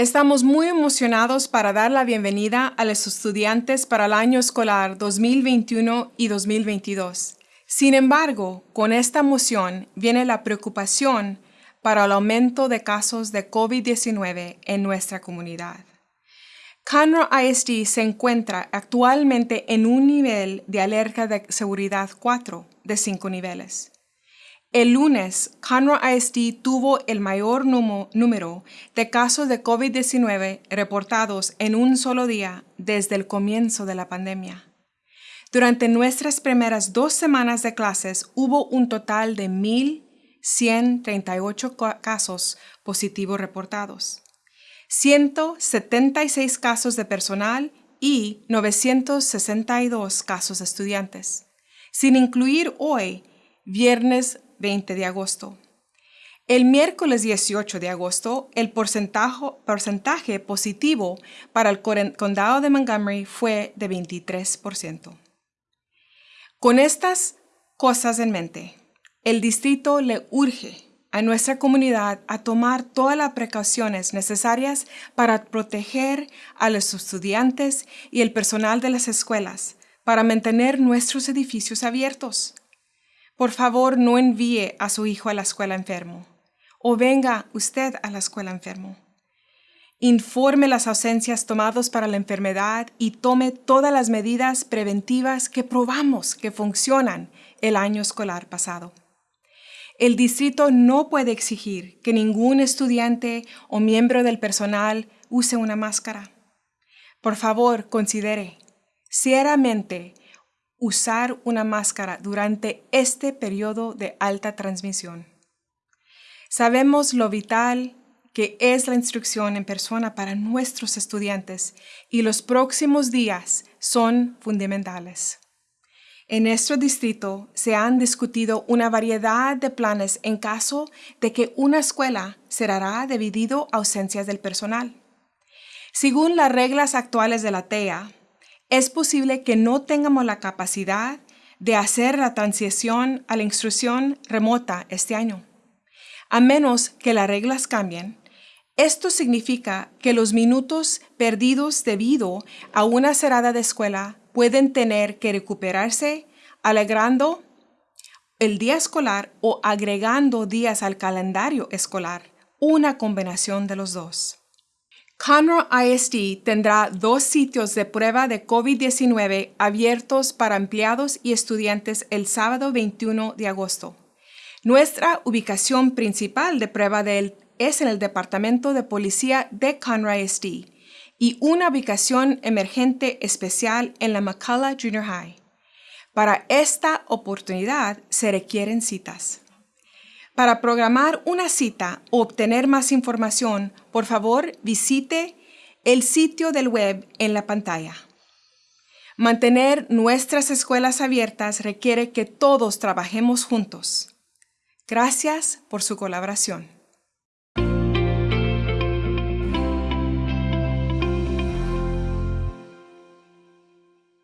Estamos muy emocionados para dar la bienvenida a los estudiantes para el año escolar 2021 y 2022. Sin embargo, con esta moción viene la preocupación para el aumento de casos de COVID-19 en nuestra comunidad. Conroe ISD se encuentra actualmente en un nivel de alerta de seguridad 4 de 5 niveles. El lunes, Conroe ISD tuvo el mayor número de casos de COVID-19 reportados en un solo día desde el comienzo de la pandemia. Durante nuestras primeras dos semanas de clases hubo un total de 1.138 casos positivos reportados, 176 casos de personal y 962 casos de estudiantes, sin incluir hoy, viernes 20 de agosto. El miércoles 18 de agosto, el porcentaje, positivo para el condado de Montgomery fue de 23%. Con estas cosas en mente, el distrito le urge a nuestra comunidad a tomar todas las precauciones necesarias para proteger a los estudiantes y el personal de las escuelas para mantener nuestros edificios abiertos. Por favor, no envíe a su hijo a la escuela enfermo o venga usted a la escuela enfermo. Informe las ausencias tomadas para la enfermedad y tome todas las medidas preventivas que probamos que funcionan el año escolar pasado. El distrito no puede exigir que ningún estudiante o miembro del personal use una máscara. Por favor, considere seriamente usar una máscara durante este periodo de alta transmisión. Sabemos lo vital que es la instrucción en persona para nuestros estudiantes y los próximos días son fundamentales. En nuestro distrito se han discutido una variedad de planes en caso de que una escuela cerrará debido a ausencias del personal. Según las reglas actuales de la TEA, es posible que no tengamos la capacidad de hacer la transición a la instrucción remota este año. A menos que las reglas cambien, esto significa que los minutos perdidos debido a una cerrada de escuela pueden tener que recuperarse alegrando el día escolar o agregando días al calendario escolar, una combinación de los dos. Conroe ISD tendrá dos sitios de prueba de COVID-19 abiertos para empleados y estudiantes el sábado 21 de agosto. Nuestra ubicación principal de prueba es en el Departamento de Policía de Conroe ISD y una ubicación emergente especial en la McCullough Junior High. Para esta oportunidad se requieren citas. Para programar una cita o obtener más información, por favor visite el sitio del web en la pantalla. Mantener nuestras escuelas abiertas requiere que todos trabajemos juntos. Gracias por su colaboración.